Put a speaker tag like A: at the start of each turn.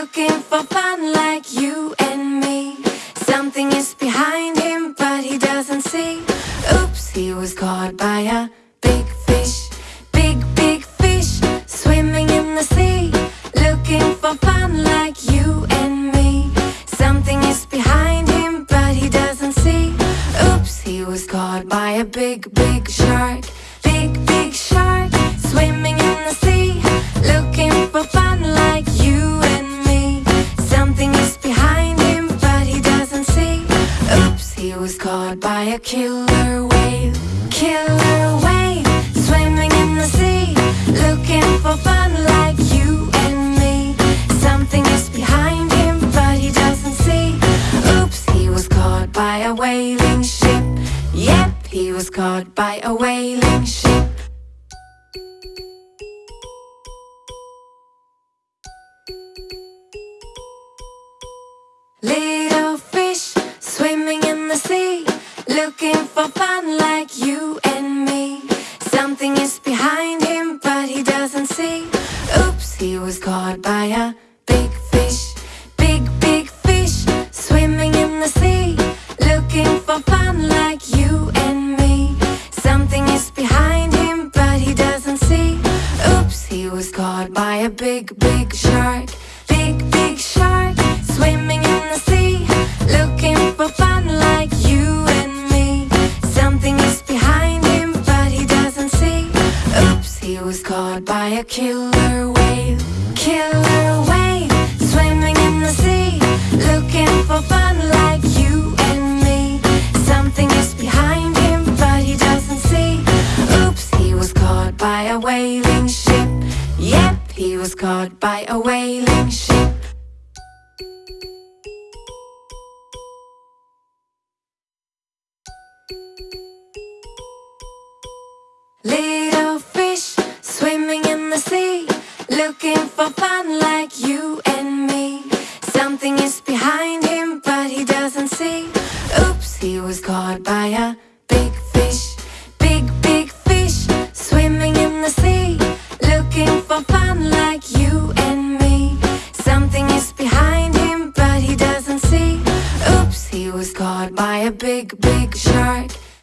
A: looking for fun like you and me. Something is behind him, but he doesn't see. Oops, he was caught by a big fish. Big, big fish swimming in the sea. Looking for fun like you and me. Something is behind him, but he doesn't see. Oops, he was caught by a big, big shark. He was caught by a killer whale. Killer whale swimming in the sea. Looking for fun like you and me. Something is behind him, but he doesn't see. Oops, he was caught by a whaling ship. Yep, he was caught by a whaling ship. Looking for fun like you and me. Something is behind him, but he doesn't see. Oops, he was caught by a big fish. Big, big fish swimming in the sea, looking for fun like you and me. Something is behind him, but he doesn't see. Oops, he was caught by a big, big shark. Was caught by a killer whale. Killer whale swimming in the sea, looking for fun like you and me. Something is behind him, but he doesn't see. Oops, he was caught by a whaling ship. Yep, he was caught by a whaling ship. Looking for fun like you and me. Something is behind him but he doesn't see. Oops, he was caught by a big fish. Big, big fish swimming in the sea. Looking for fun like you and me. Something is behind him but he doesn't see. Oops, he was caught by a big, big shark.